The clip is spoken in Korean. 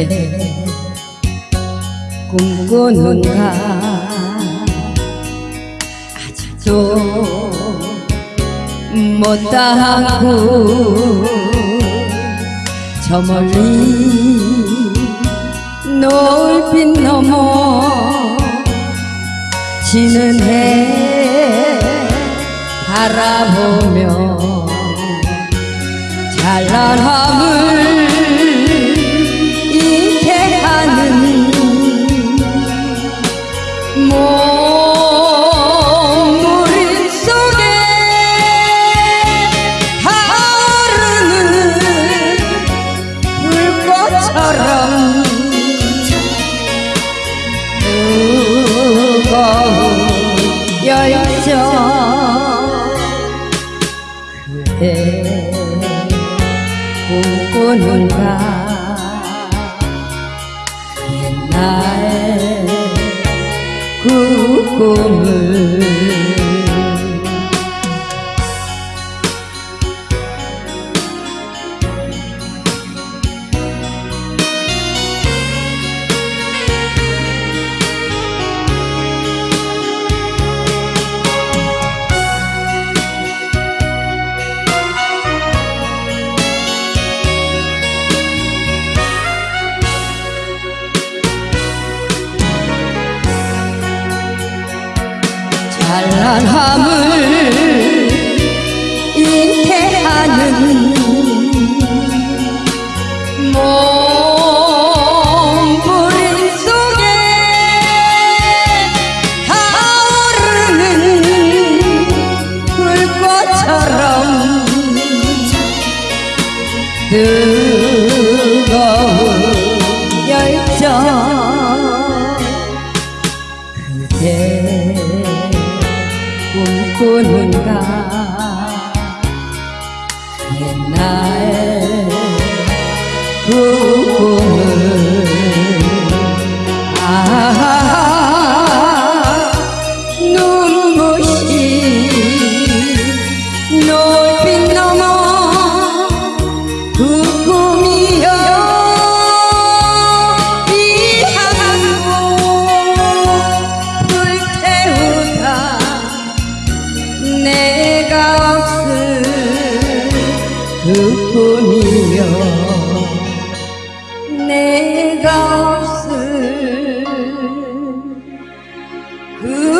그대 꿈꾸는가. 아직도 못다하고 저 멀리 노을빛 넘어 지는 해 바라보며 찬란함을 그대 꿈꾸는가 옛날 그 꿈을 찬란함을 잃게 하는 몸부림 속에 타오르는 불꽃처럼 뜨거운 열정 꿈꾸는가? 옛날 그 뿐이며 내가 없을 그